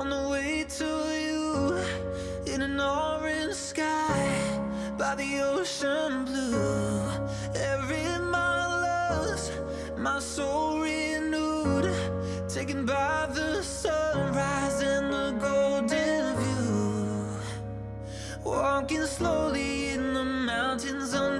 on the way to you in an orange sky by the ocean blue. Every mile lost, my soul renewed, taken by the sunrise and the golden view. Walking slowly in the mountains underneath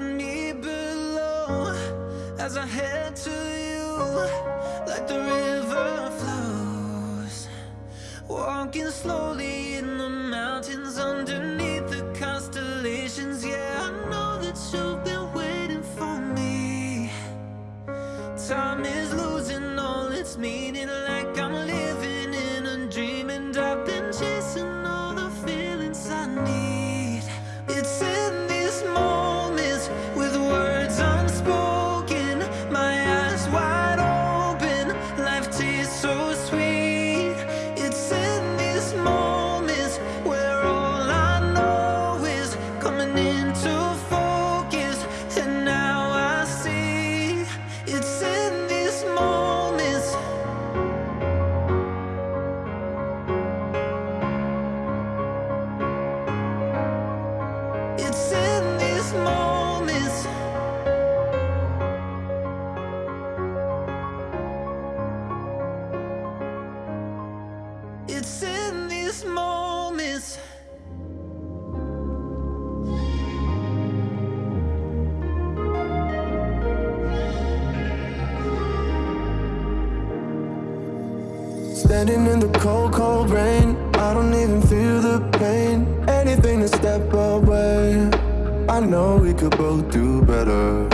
me below as I head to you like the river flows. Walking slowly in the mountains underneath Standing in the cold, cold rain. I don't even feel the pain. Anything to step away. I know we could both do better.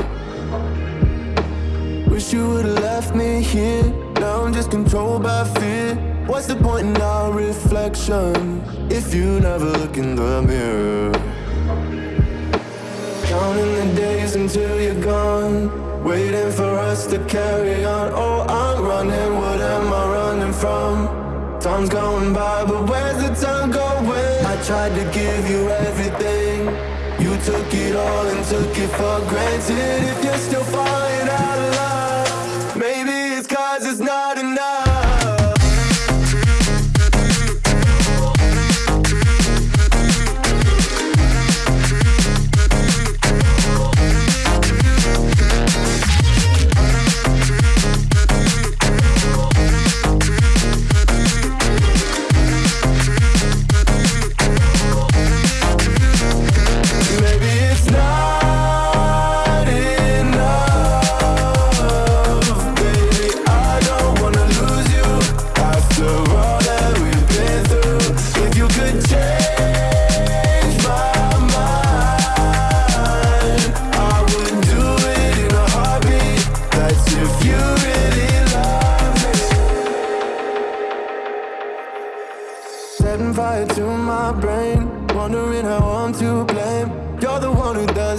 Wish you would've left me here. Now I'm just controlled by fear. What's the point in our reflection if you never look in the mirror? Counting the days until you're gone. Waiting for us to carry on. Oh, I'm running. What am I running from? Time's going by, but where's the time going? Tried to give you everything. You took it all and took it for granted. If you're still falling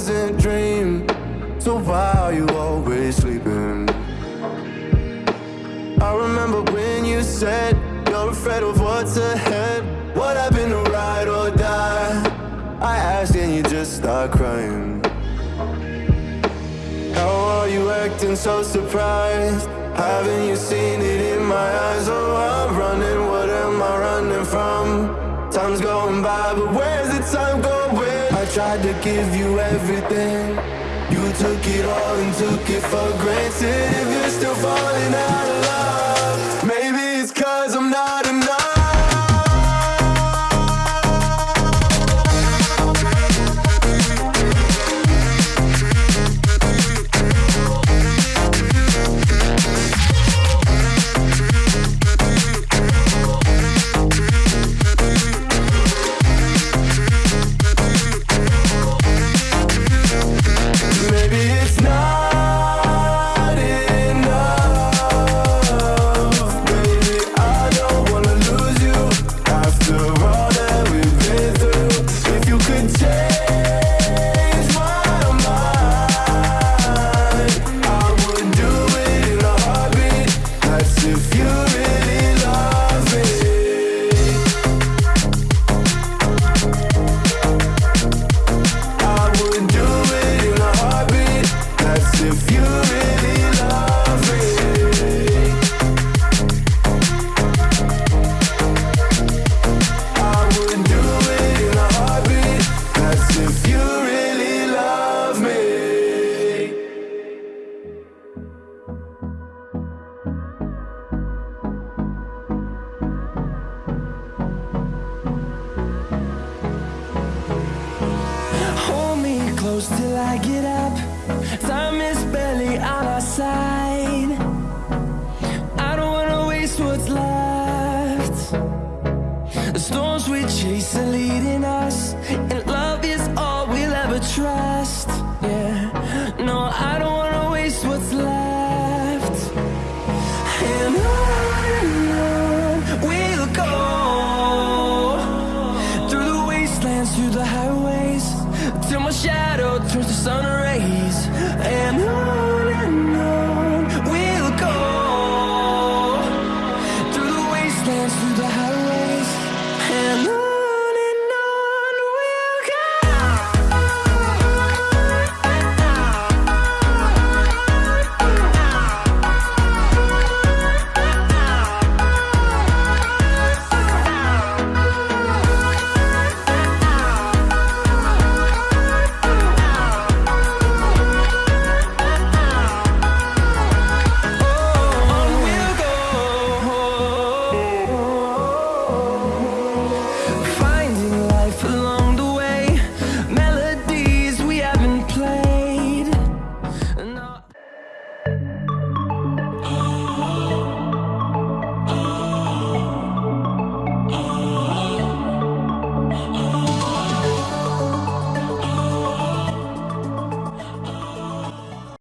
who dream, so why are you always sleeping? I remember when you said you're afraid of what's ahead. What happened to ride or die? I asked and you just start crying. How are you acting so surprised? Haven't you seen it in my eyes? Oh, I'm running, what am I running from? Time's going by, but where's the time going? tried to give you everything. You took it all and took it for granted. If you're still falling out of close till I get out.